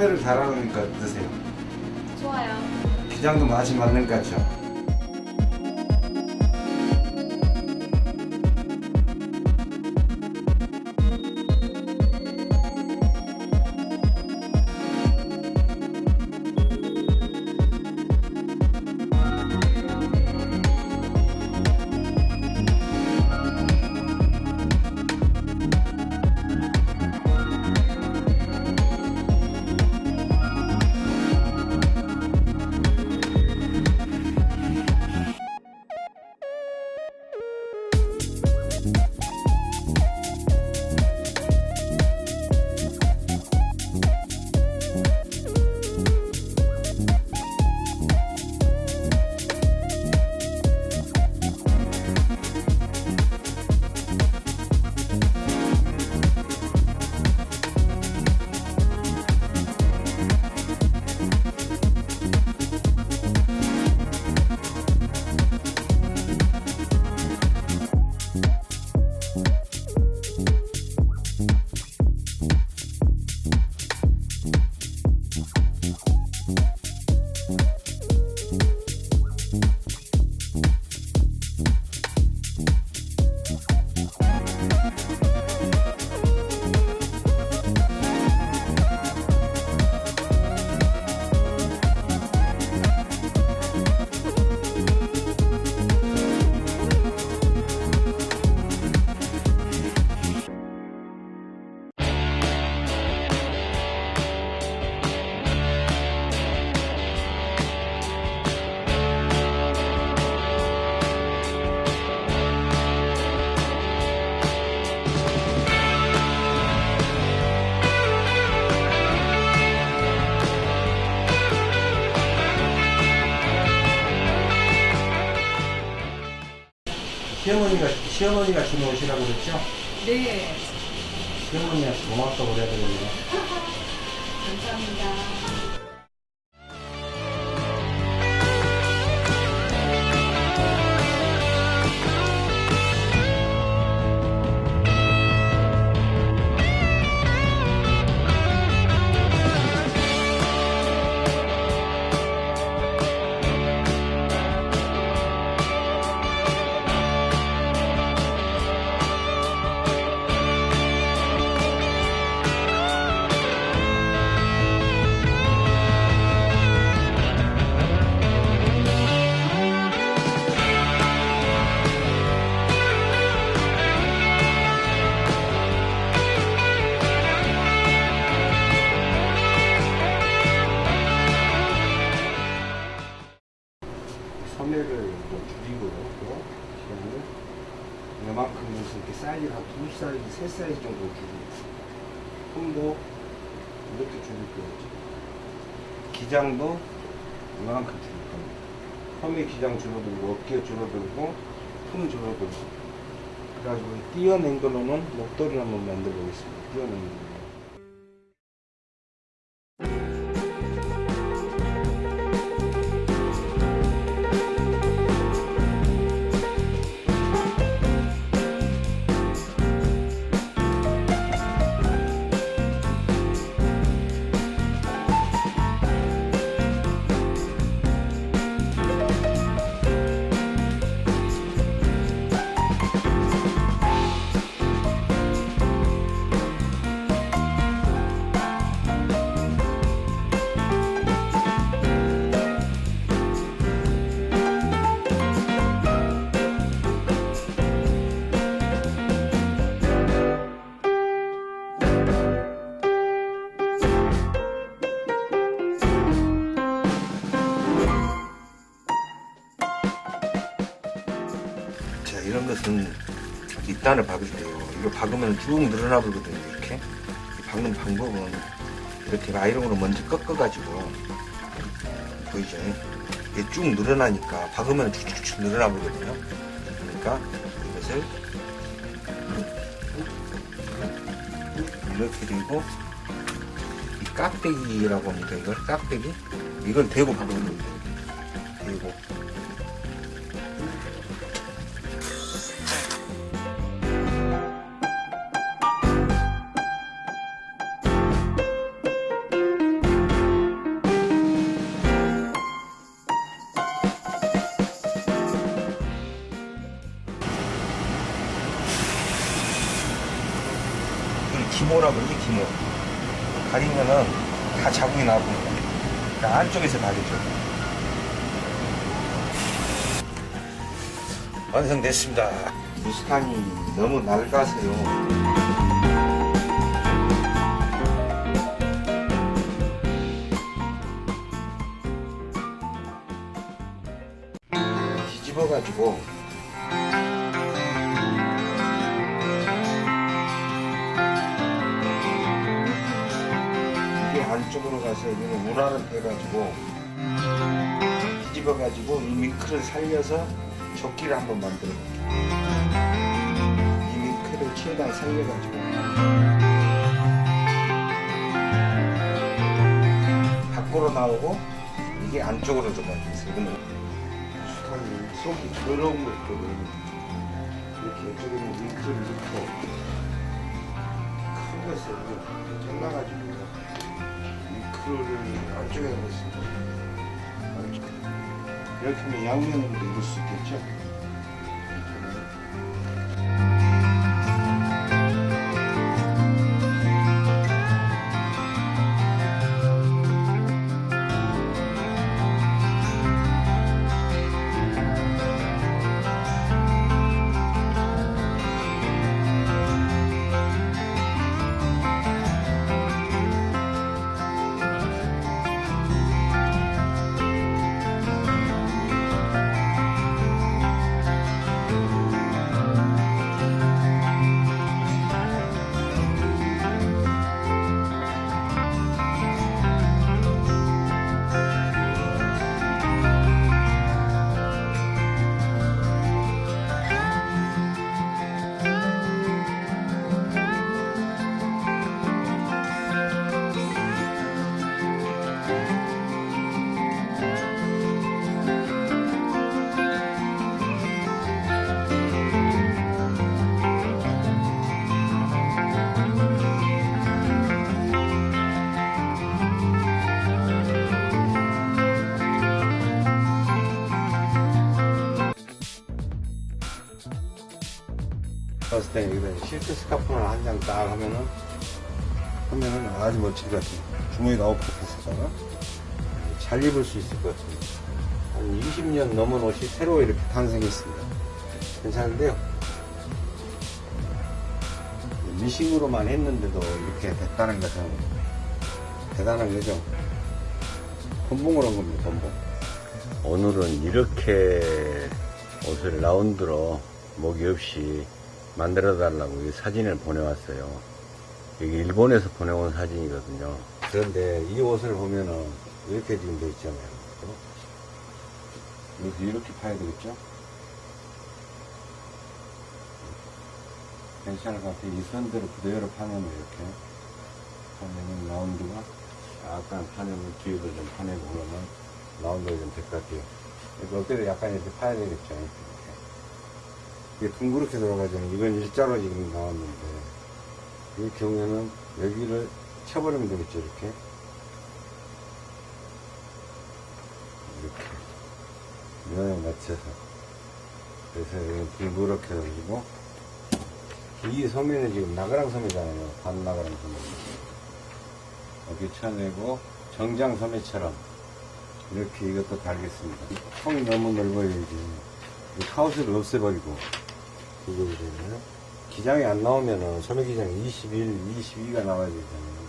이렇게 소매를 달아놓으니까 어떠세요? 좋아요. 기장도 맛이 맞는 것 같죠? 시어머니가 준 옷이라고 그랬죠? 네. 시어머니한테 고맙다고 그래야 되겠네 3사이즈 정도 주고. 홈도 이렇게 줄일 거예요 기장도 이만큼 줄일 겁니다 홈의 기장 줄어들고 어깨 줄어들고 품 줄어들고. 그래가지고 띄어낸 걸로는 목도리 한번 만들어 보겠습니다. 띄어낸 걸로 뒷단을 박을 때요. 이거 박으면 쭉 늘어나 버거든요. 이렇게. 이 박는 방법은 이렇게 아이롱으로 먼저 꺾어가지고 보이죠? 이게 쭉 늘어나니까 박으면 쭉쭉쭉 늘어나 버거든요. 그러니까 이것을 이렇게 되고 이 깍대기라고 합니다. 이걸 깍대기 이걸 대고 박으면 됩니다. 됐습니다. 무스탄이 너무 낡아서요. 뒤집어 가지고 이게 안쪽으로 가서 이거는 우라를 빼가지고 뒤집어가지고 이 밍크를 살려서 조끼를 한번 만들어 볼게요. 이 밍크를 최대한 살려가지고 밖으로 나오고 이게 안쪽으로 들어가게 있어요. 이거는 수탄이 속이 더러운 거 있거든. 이렇게 이쪽에 있는 밍크를 넣고 큰 것을 잘라가지고 밍크를 안쪽에 넣었습니다. 이렇게 하면 양면으로 입을 수 있겠죠? 실크 스카프를 한장 딱 하면은 하면은 아주 것 같아요. 주머니가 아웃풋에서다가 잘 입을 수 있을 것 같습니다. 한 20년 넘은 옷이 새로 이렇게 탄생했습니다. 괜찮은데요? 미싱으로만 했는데도 이렇게 됐다는 것은 대단한 거죠. 건봉을 한 겁니다, 건봉. 오늘은 이렇게 옷을 라운드로 목이 없이 만들어 달라고 이 사진을 보내왔어요. 이게 일본에서 보내온 사진이거든요. 그런데 이 옷을 보면은 이렇게 지금 돼 있잖아요. 그죠? 이렇게, 이렇게 파야 되겠죠? 괜찮을 것 같아요. 이 선대로 그대로 파면 이렇게 파면은 라운드가 약간 파내면 뒤에도 좀 파내고 그러면 라운드가 좀 될 것 같아요. 이거 어때도 약간 이렇게 파야 되겠죠? 이게 둥그렇게 돌아가잖아요. 이건 일자로 지금 나왔는데 이 경우에는 여기를 쳐버리면 되겠죠, 이렇게. 이렇게. 면에 맞춰서. 그래서 여기는 둥그렇게 돌리고, 이 소매는 지금 나가랑 소매잖아요. 반 나가랑 소매. 이렇게 쳐내고, 정장 소매처럼, 이렇게 이것도 달겠습니다. 이 통이 너무 넓어요, 이게. 이 카우스를 없애버리고, 이거 되잖아요. 기장이 안 나오면은 소매 기장이 21, 22가 나와야 되잖아요.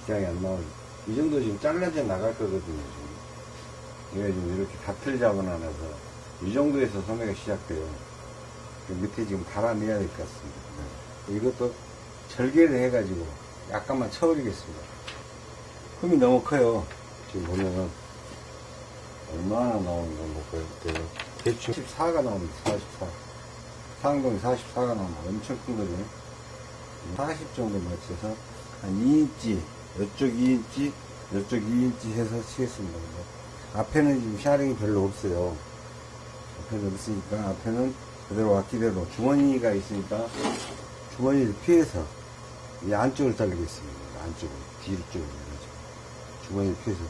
기장이 안 나오면 이 정도 지금 잘라져 나갈 거거든요. 지금. 얘가 지금 이렇게 다 틀자고 나서 이 정도에서 소매가 시작돼요. 그 밑에 지금 달아내야 될 것 같습니다. 네. 이것도 절개를 해가지고 약간만 쳐버리겠습니다. 흠이 너무 커요. 지금 보면은 얼마나 나오는 건 볼까요? 대충 14가 나옵니다. 44. 상동이 44가 나옵니다. 엄청 큰 거죠. 40 정도 맞춰서 한 2인치, 이쪽 2인치, 이쪽 2인치 해서 치겠습니다. 앞에는 지금 샤링이 별로 없어요. 앞에는 없으니까 앞에는 그대로 왔기대로 주머니가 있으니까 주머니를 피해서 이 안쪽을 자르겠습니다. 안쪽을 뒤로 쪽으로 해가지고 주머니를 피해서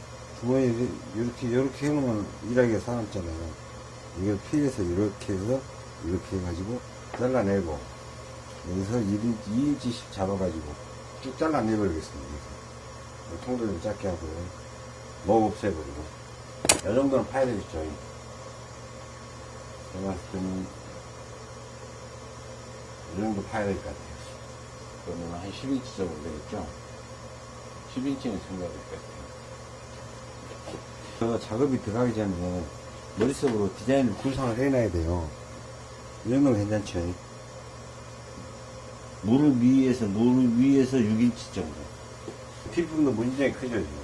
주머니를 이렇게 이렇게 해놓으면 일하기가 사람잖아요. 이걸 피해서 이렇게 해서 이렇게 해가지고 잘라내고 여기서 1인치, 2인치씩 잡아가지고 쭉 잘라내 버리겠습니다. 여기서. 통도 좀 작게 하고 목 없애버리고 이 정도는 파야 되겠죠. 제가 봤을 때는 이 정도 파야 될 것 같아요. 그러면 한 10인치 정도 되겠죠? 10인치는 생각할 것 같아요. 그 작업이 들어가기 전에 머릿속으로 디자인을 구상을 해놔야 돼요. 이 정도면 괜찮죠. 무릎 위에서, 무릎 위에서 6인치 정도. 뒷부분도 문제가 크죠, 지금.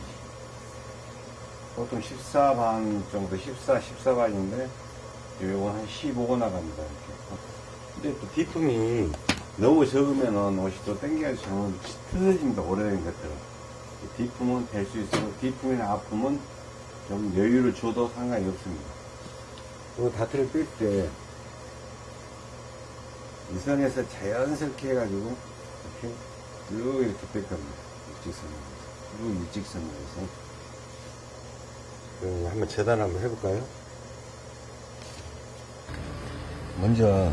보통 14반 정도, 14, 14반인데, 요거 한 15고 나갑니다, 이렇게. 근데 또 뒷품이 너무 적으면은 옷이 또 땡겨서 저는 틀어집니다, 오래된 것들은. 뒷품은 될 수 있어도 뒷품이나 앞품은 좀 여유를 줘도 상관이 없습니다. 그 다트를 뺄 때, 이 선에서 자연스럽게 해가지고, 이렇게, 쭉 이렇게 뺄 겁니다. 일직선으로. 쭉 일직선으로 해서. 그럼 한번 재단 한번 해볼까요? 먼저,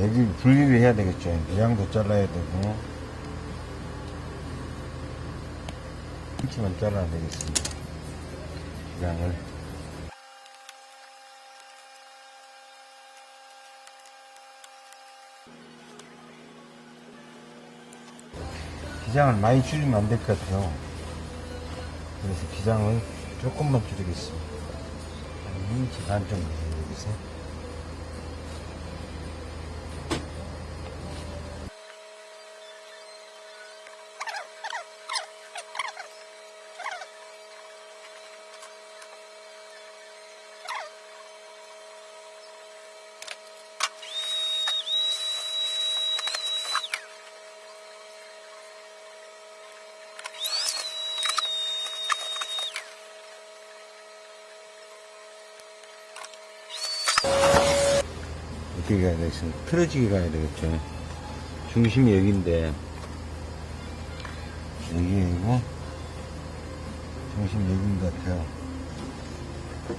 여기 분리를 해야 되겠죠. 모양도 잘라야 되고, 한치만 잘라야 되겠습니다. 기장을. 기장을 많이 줄이면 안 될 것 같아요. 그래서 기장을 조금만 줄이겠습니다. 한 2인치 반 정도 줄이겠어요. 되겠습니까? 틀어지게 가야 되겠죠. 중심이 여기인데, 여기 이고, 중심 여기인 것 같아요.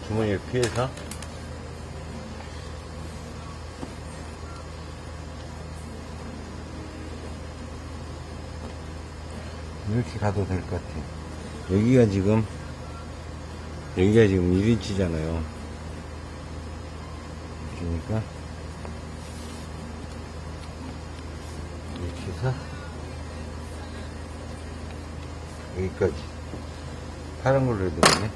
주머니를 피해서 이렇게 가도 될 것 같아요. 여기가 지금 여기가 지금 1인치잖아요. 그러니까, 해서, 여기까지. 파란 걸로 해야 되네.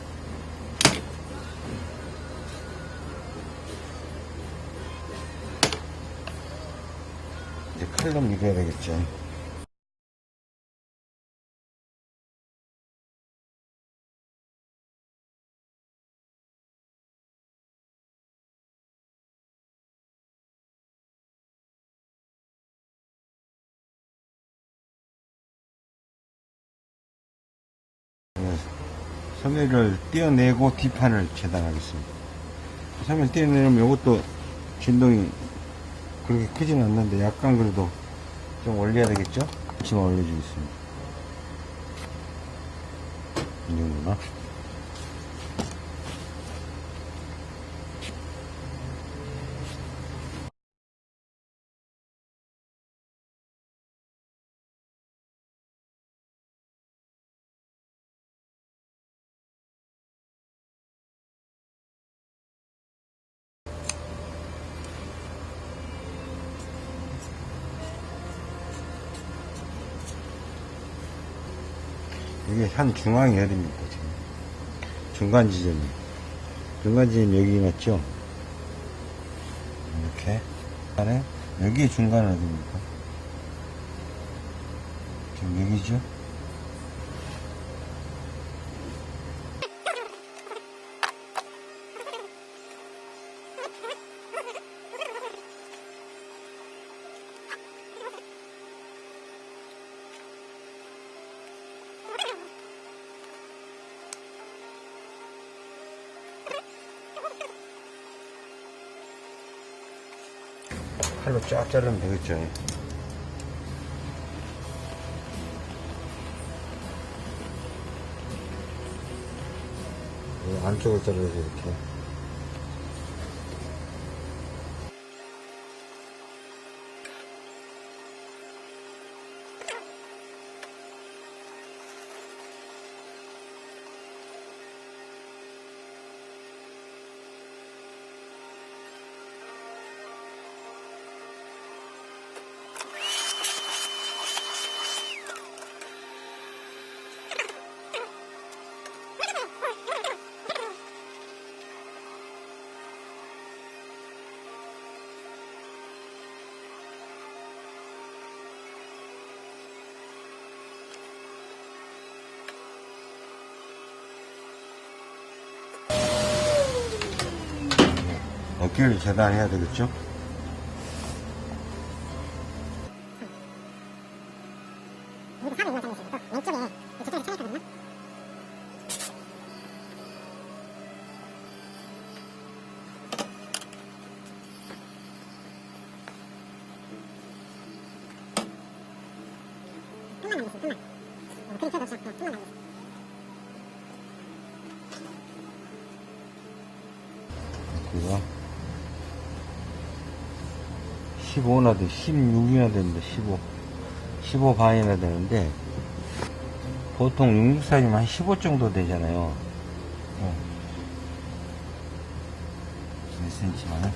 이제 칼로 밀어야 되겠죠. 소매를 떼어내고 뒷판을 재단하겠습니다. 소매를 떼어내면 이것도 진동이 그렇게 크진 않는데 약간 그래도 좀 올려야 되겠죠? 지금 올려주겠습니다. 이 정도나? 중앙이 어딥니까, 지금. 중간 지점이. 중간 지점이 여기 맞죠? 이렇게. 중간에 여기 중간은 어디입니까? 지금 여기죠? 쫙 자르면 되겠죠. 이 안쪽을 자르서 이렇게. 어깨를 재단해야 되겠죠? 돼, 16이나 되는데 15 15 반이나 되는데 보통 66 사이즈면 한 15 정도 되잖아요. 어. 몇 cm만 검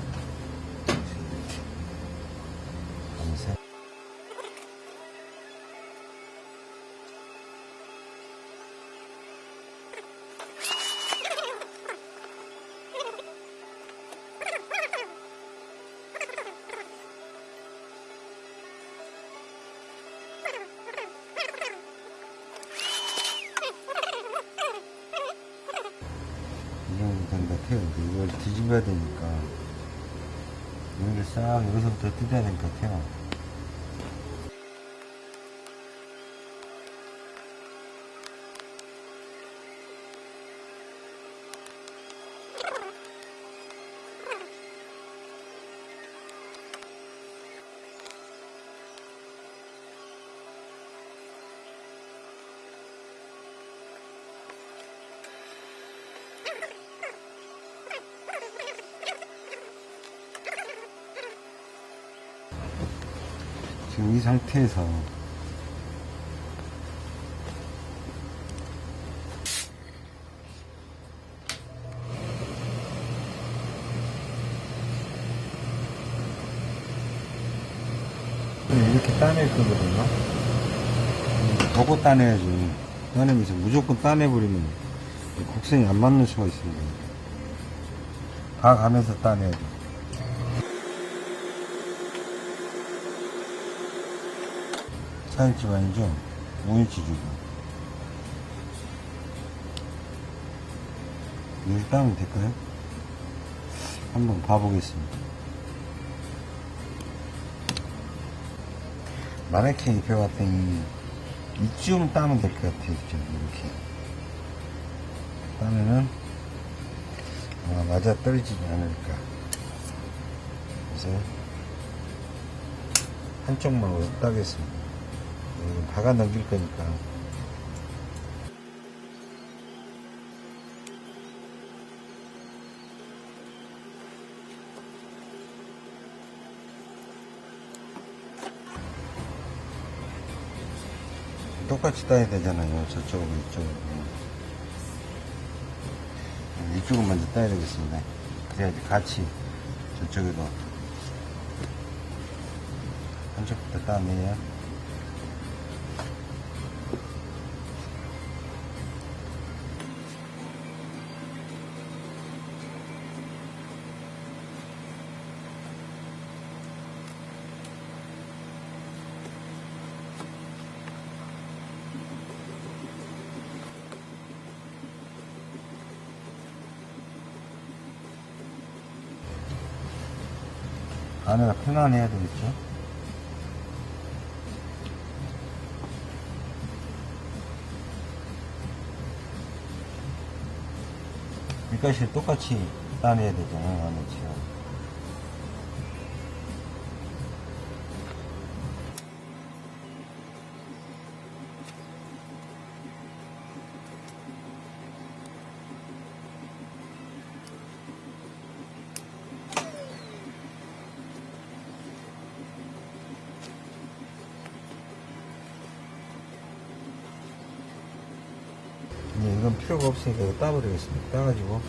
이 상태에서 이렇게 따낼 거거든요. 보고 따내야지. 따내면서 무조건 따내버리면 곡선이 안 맞는 수가 있습니다. 다 가면서 따내야 돼. 사일집 아니죠? 5인치 주고. 여기 따면 될까요? 한번 봐보겠습니다. 마네킹 입혀봤더니 이쯤 따면 될 것 같아요. 이쯤 이렇게. 따면은 아마 맞아 떨어지지 않을까. 그래서 한쪽만 따겠습니다. 음, 박아 넘길 거니까. 똑같이 따야 되잖아요. 이쪽하고. 음, 이쪽은 먼저 따야 되겠습니다. 그래야지 같이 저쪽에도 한쪽부터 따내야 편안해야 되겠죠? 밑가시 똑같이 따내야 되잖아요, 안에 지금. 이제 이건 필요가 없으니까 따버리겠습니다. 따가지고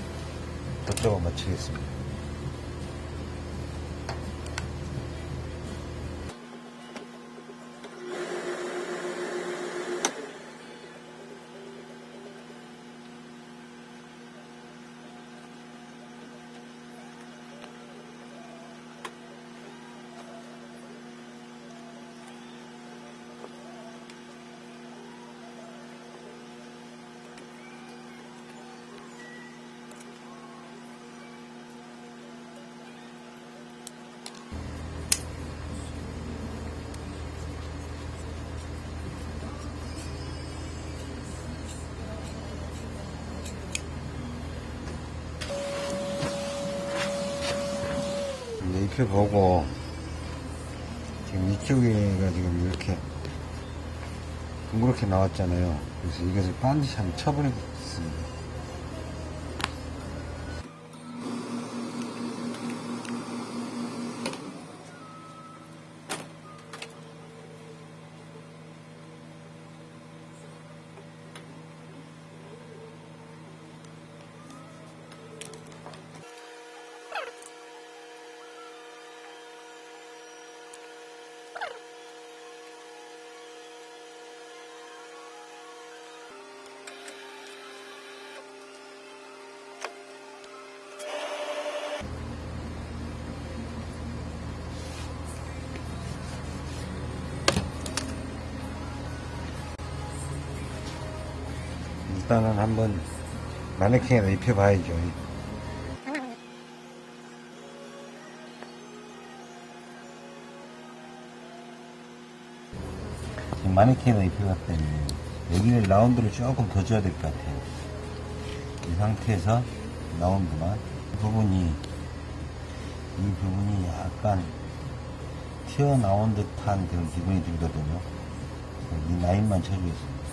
저쪽을 맞추겠습니다. 이제 입혀보고 지금 이쪽에가 지금 이렇게 둥그렇게 나왔잖아요. 그래서 이것을 반드시 한번 쳐버리겠습니다. 일단은 한번 마네킹에다 입혀봐야죠. 지금 마네킹에다 입혀봤더니 여기를 라운드를 조금 더 줘야 될 것 같아요. 이 상태에서 라운드만 이 부분이 이 부분이 약간 튀어나온 듯한 그런 기분이 들거든요. 이 라인만 쳐주겠습니다.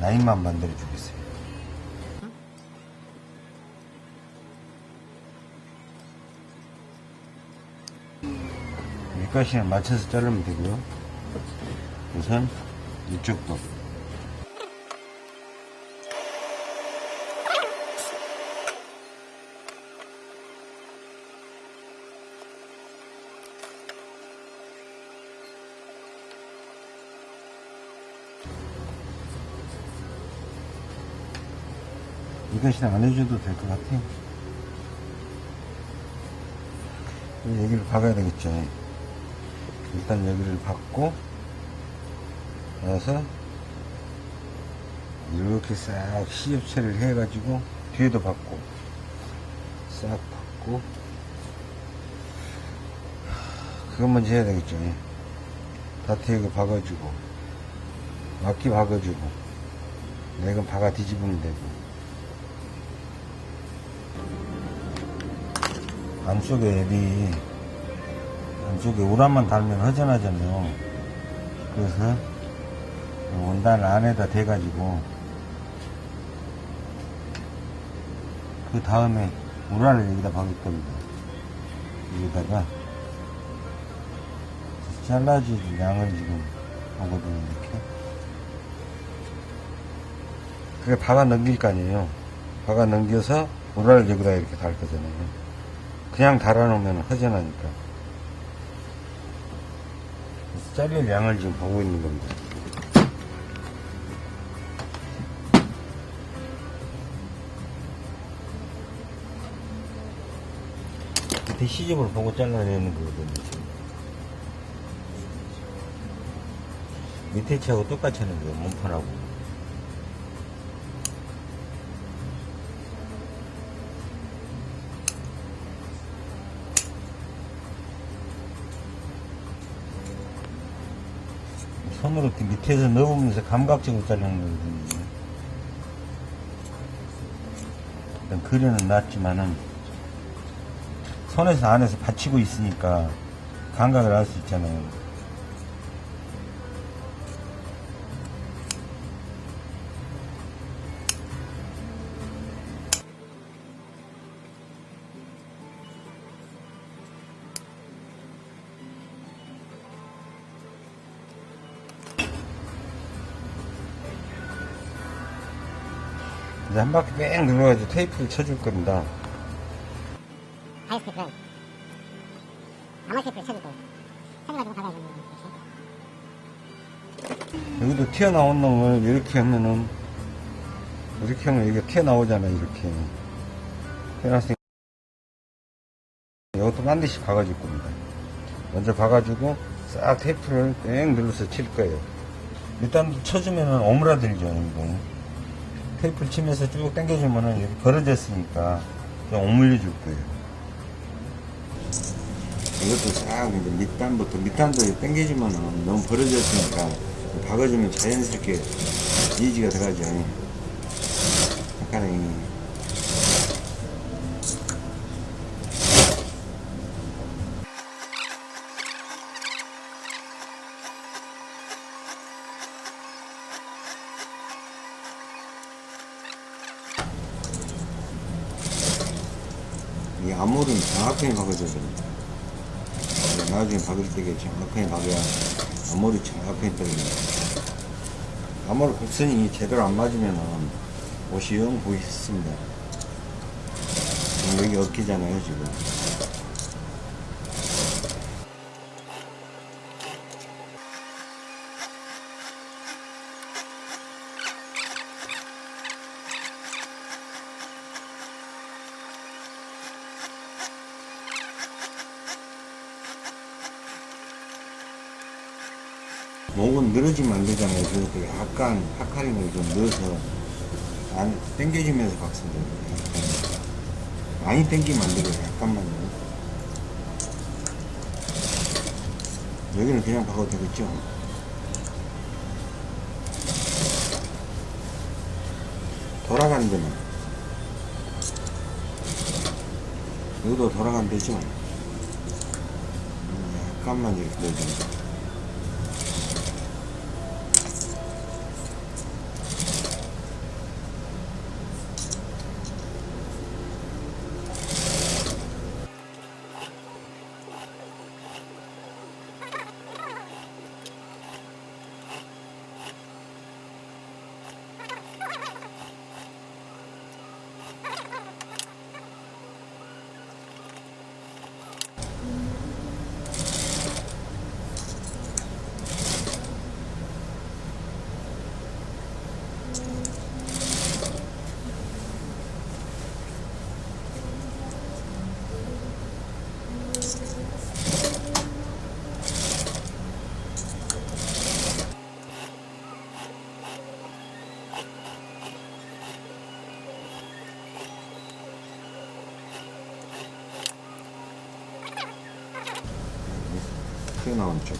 라인만 만들어 주겠어요. 밑가시는 맞춰서 자르면 되고요. 우선 이쪽 부 이것이나 안 해줘도 될 것 같아요. 여기를 박아야 되겠죠. 일단 여기를 박고, 나서 이렇게 싹 시접 처리를 해가지고, 뒤에도 박고, 싹 박고, 그것 먼저 해야 되겠죠. 다트에그 박아주고, 막기 박아주고, 내건 박아 뒤집으면 되고, 안쪽에 앱이 안쪽에 우라만 달면 허전하잖아요. 그래서 원단 안에다 대가지고 그 다음에 우라를 여기다 박을 겁니다. 여기다가 잘라줄 양을 지금 보거든요. 이렇게. 그게 박아 넘길 거 아니에요. 박아 넘겨서 우라를 여기다 이렇게 달 거잖아요. 그냥 달아놓으면 허전하니까. 자를 양을 지금 보고 있는 겁니다. 밑에 시접을 보고 잘라내는 거거든요. 밑에 차하고 똑같이 하는 거예요. 몸판하고. 손으로 이렇게 밑에서 넣으면서 감각적으로 자르는 거거든요. 일단 그려는 놨지만은 손에서 안에서 받치고 있으니까 감각을 알 수 있잖아요. 이제 한 바퀴 뺑 눌러가지고 테이프를 쳐줄 겁니다. 아이스테이프는 아마 테이프를 쳐줄 거예요. 쳐줘가지고 박아야 거죠. 여기도 튀어나온 놈을 이렇게 하면은 이렇게 하면 이게 튀어나오잖아요 이렇게 튀어나왔으니까 이것도 반드시 박아줄 겁니다 먼저 박아주고 싹 테이프를 뺑 눌러서 칠 거예요 일단 쳐주면은 오므라들죠 이거 테이프를 치면서 쭉 당겨주면은 여기 벌어졌으니까 좀 오물려 줄 거예요 이것도 싹 이제 밑단부터 밑단도 당겨주면은 너무 벌어졌으니까 박아주면 자연스럽게 이지가 들어가죠. 약간의 이 암홀은 정확하게 박아줘야 됩니다. 나중에 박을 때 정확하게 박아야 암홀이 정확하게 떨어집니다. 암홀 곡선이 제대로 안 맞으면 옷이 영 보이습니다. 지금 여기 어깨잖아요, 지금. 목은 늘어지면 안 되잖아요. 그래서 그 약간 파카링을 좀 넣어서 안 당겨주면서 박으면 됩니다. 많이 당기면 안 되고 약간만요. 여기는 그냥 박아도 되겠죠? 돌아가는 데만. 여기도 돌아가면 되죠? 음, 약간만 이렇게 넣어줍니다. 튀어 나온 쪽.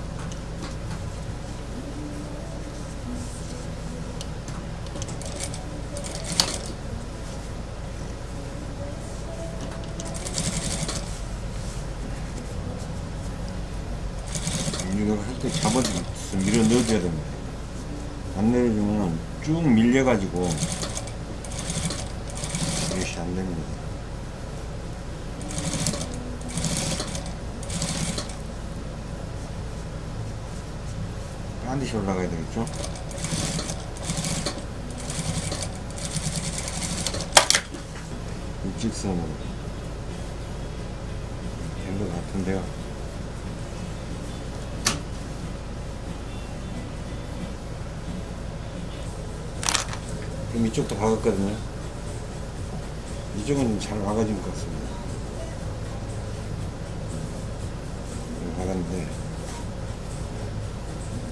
이거 할때 잡아서 밀어 넣어줘야 됩니다. 안 내려주면 쭉 밀려가지고 이것이 안 됩니다. 반드시 올라가야 되겠죠? 일직선으로 된 것 같은데요. 그럼 이쪽도 박았거든요. 이쪽은 잘 박아진 것 같습니다. 이거 박았는데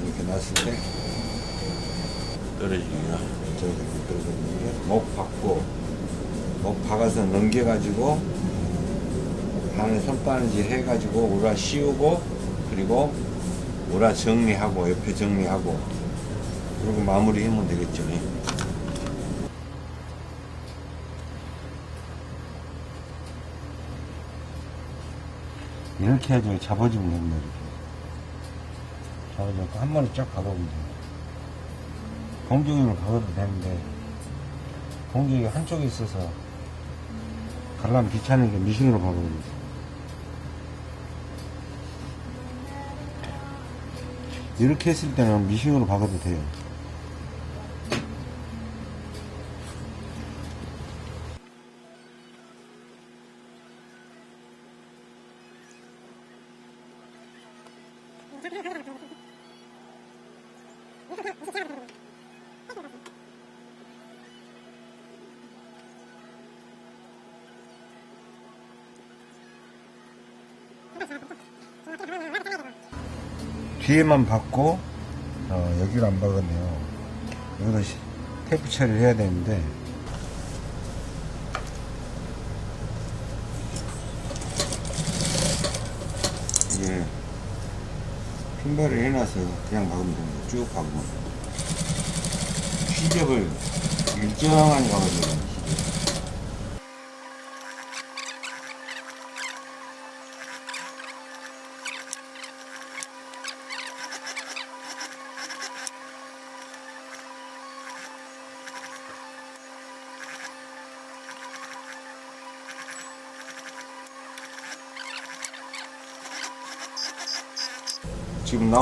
이렇게 놨을 때 떨어지기가 저기 떨어지는 게목 박고 목 박아서 넘겨가지고 안에 손바느질 해가지고 우라 씌우고 그리고 오라 정리하고 옆에 정리하고 그리고 마무리 하면 되겠죠. 이렇게 해서 잡아주면 됩니다. 이렇게. 잡아주고 한 번에 쫙 박아보면 돼요. 공중을 박아도 되는데 공중이 한쪽에 있어서 갈라면 귀찮으니까 미싱으로 박아버리죠. 이렇게 했을 때는 미싱으로 박아도 돼요. 뒤에만 박고 어, 여기를 안 박았네요. 여기도 시- 테이프 처리를 해야 되는데 이게 핀발을 해놔서 그냥 박으면 됩니다. 쭉 박으면 시접을 일정하게 박아줘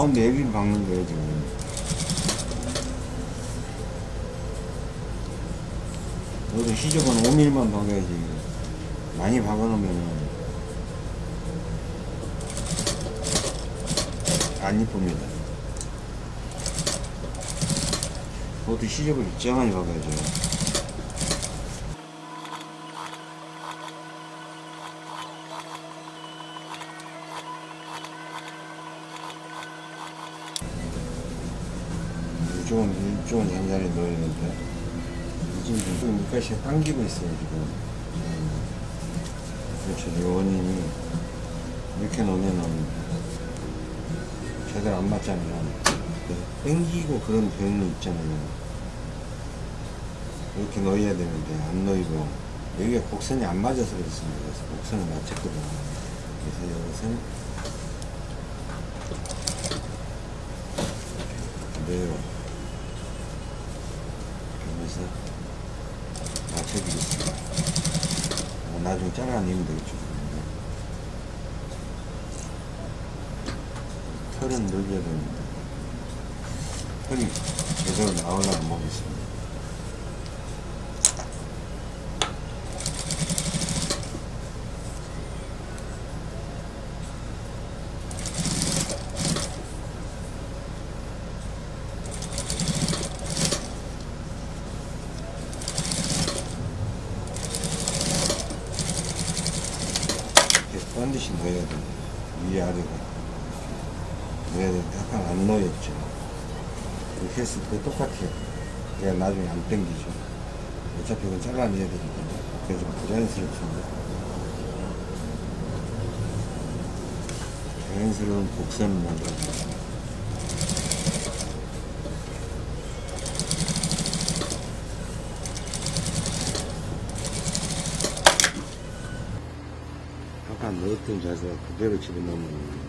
나온데 여기를 박는 거예요 지금. 여기서 시접은 5mm만 박아야지. 많이 박아놓으면 안 이쁩니다. 그것도 시접을 일정하게 박아야죠 이쪽은 이쪽은 넣어야 되는데 지금 좀 밑가시가 당기고 있어요 지금. 음. 그렇죠. 이 원인이 이렇게 놓으면은 제대로 안 맞잖아요. 그래서 당기고 그런 병이 있잖아요. 이렇게 넣어야 되는데 안 넣이고. 여기가 곡선이 안 맞아서 그렇습니다. 그래서 곡선을 맞췄거든요. 그래서 이것은 그대로 그래서 맞춰주겠습니다. 어, 나중에 잘라내면 되겠죠. 털은 늘려야 됩니다. 털이 제대로 나오려면 보겠습니다. 이렇게 반드시 넣어야 돼요. 위아래가. 넣어야 되는데 약간 안 넣었죠. 이렇게 했을 때 똑같아요. 안 땡기죠. 어차피 이건 잘라내야 되니까. 그게 좀 부자연스럽습니다. 자연스러운 곡선을 만들어줍니다. 아까 넣었던 자세가 그대로 집어넣으면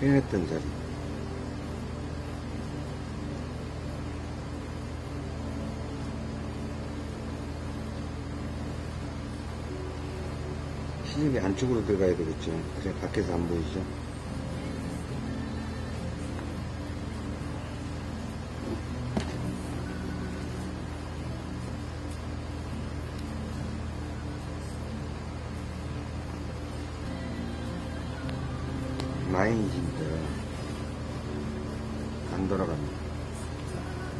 해냈던 자세 시집이 안쪽으로 들어가야 되겠죠. 그래 밖에서 안 보이죠. 마인지인데 안 돌아갑니다.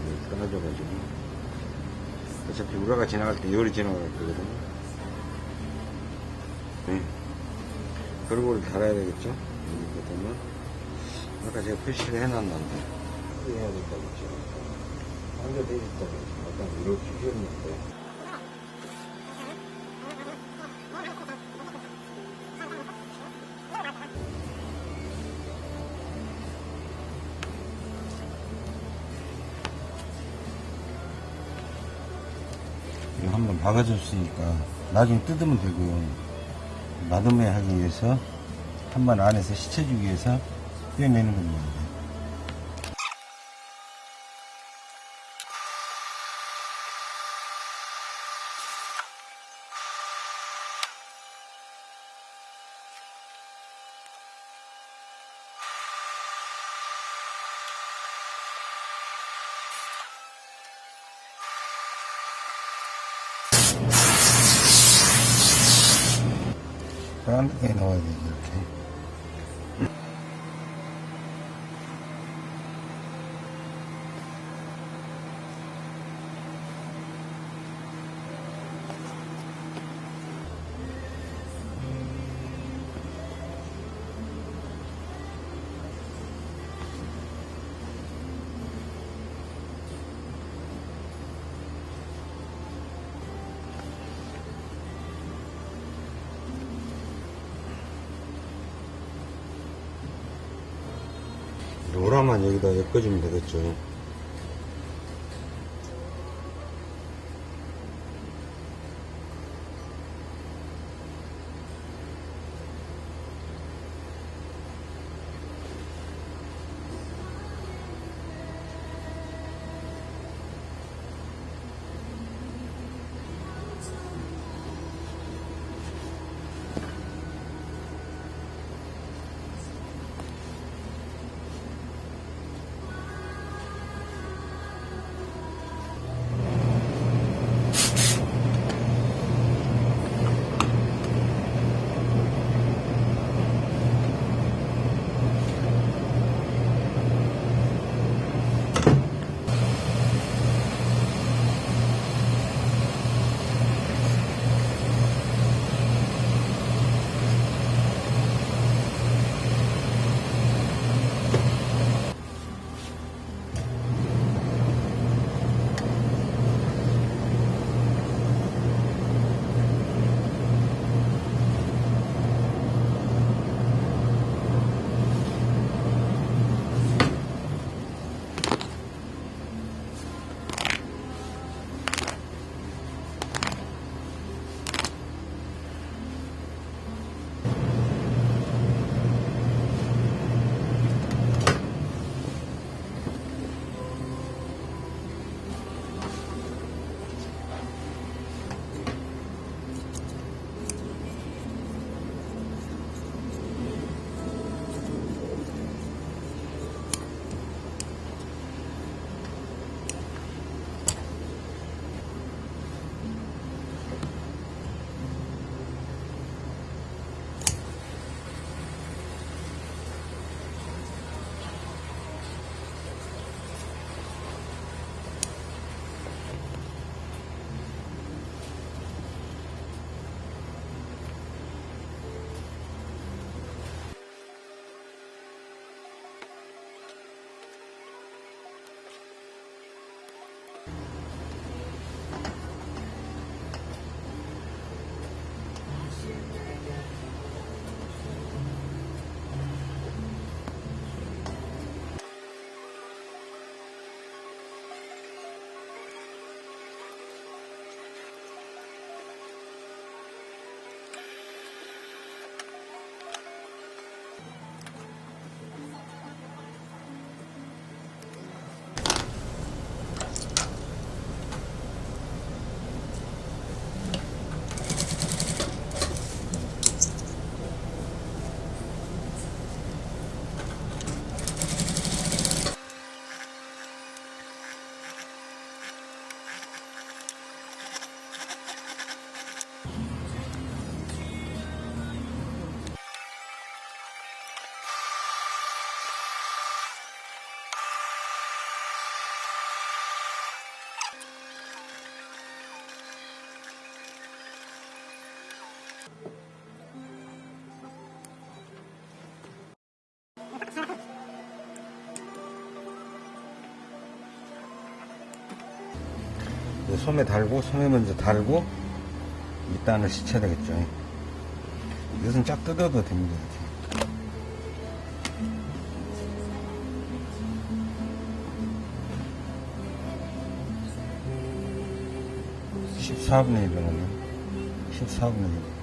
이게 떨어져가지고. 어차피 우라가 지나갈 때 열이 지나갈 거 갈아야 되겠죠? 이렇게 되면 아까 제가 표시를 해놨는데 해야 된다고 지금 한개 되겠다고 약간 이렇게 했는데 한번 박아줬으니까 나중에 뜯으면 되고요 나름에 하기 위해서 한번 안에서 시쳐주기 위해서 떼내는 겁니다. 솜에 달고 솜에 먼저 달고 밑단을 씻혀야 되겠죠. 이것은 쫙 뜯어도 됩니다. 이렇게. 14분의 1이거든요. 14분의 1.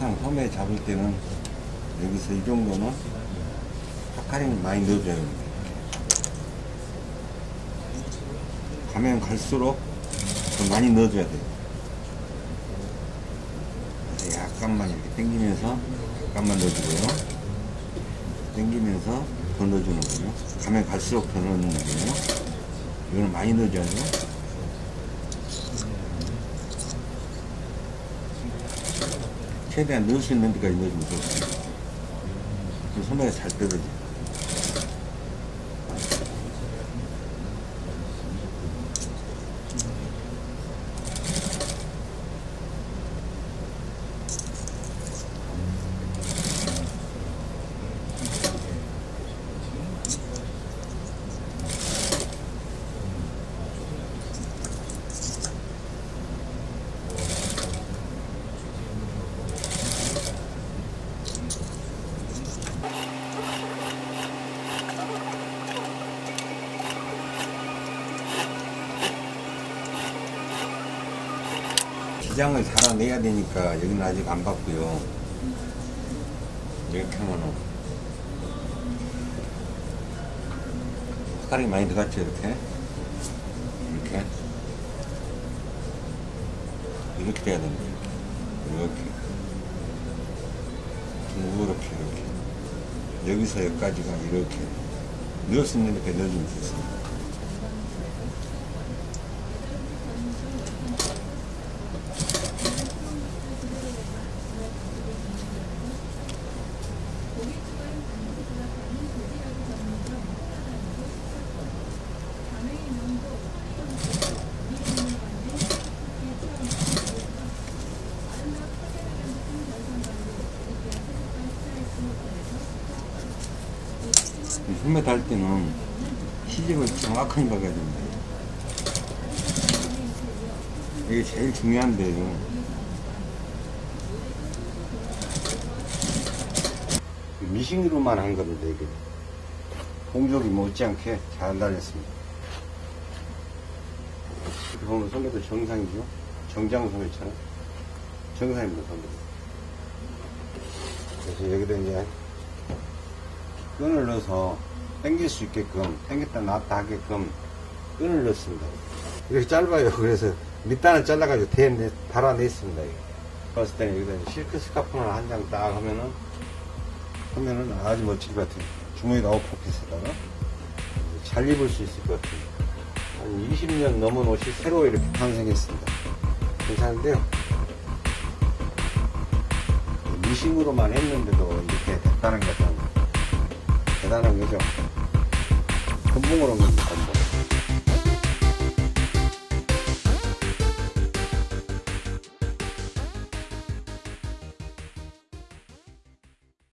항상 소매 잡을 때는 여기서 이 정도는 파카링 많이 넣어줘야 됩니다. 가면 갈수록 더 많이 넣어줘야 돼요. 약간만 이렇게 당기면서 약간만 넣어주고요. 당기면서 더 넣어주는 거예요. 가면 갈수록 더 넣는 거예요. 이거는 많이 넣어줘야 돼요. 최대한 넣을 수 있는 데까지 넣어주면 좋습니다. 소매가 잘 떨어져요. 기장을 달아내야 되니까 여기는 아직 안 봤고요. 이렇게 하면은 색깔이 많이 들어갔죠 이렇게? 이렇게? 이렇게 돼야 됩니다 이렇게. 이렇게 이렇게. 여기서 여기까지가 이렇게. 있는 이렇게 넣어주면 좋습니다. 소매 달 때는 시집을 정확하게 박아야 됩니다. 이게 제일 중요한데요. 미싱으로만 한 겁니다, 이게. 공족이 못지않게 잘 달렸습니다. 이렇게 보면 소매도 정상이죠? 정장 소매처럼. 정상입니다, 소매. 그래서 여기다 이제 끈을 넣어서 당길 수 있게끔 당겼다 놨다 하게끔 끈을 넣습니다. 이렇게 짧아요. 그래서 밑단을 잘라가지고 대, 달아냈습니다. 봤을 때는 여기다 실크 스카프를 한 장 딱 하면은 하면은 아주 멋지게 같아요 주머니에다 오퍼핏에다가 잘 입을 수 있을 것 같아요 한 20년 넘은 옷이 새로 이렇게 탄생했습니다. 괜찮은데요. 미싱으로만 했는데도 이렇게 됐다는 것은 대단한 거죠. 금붕으로 는 겁니다.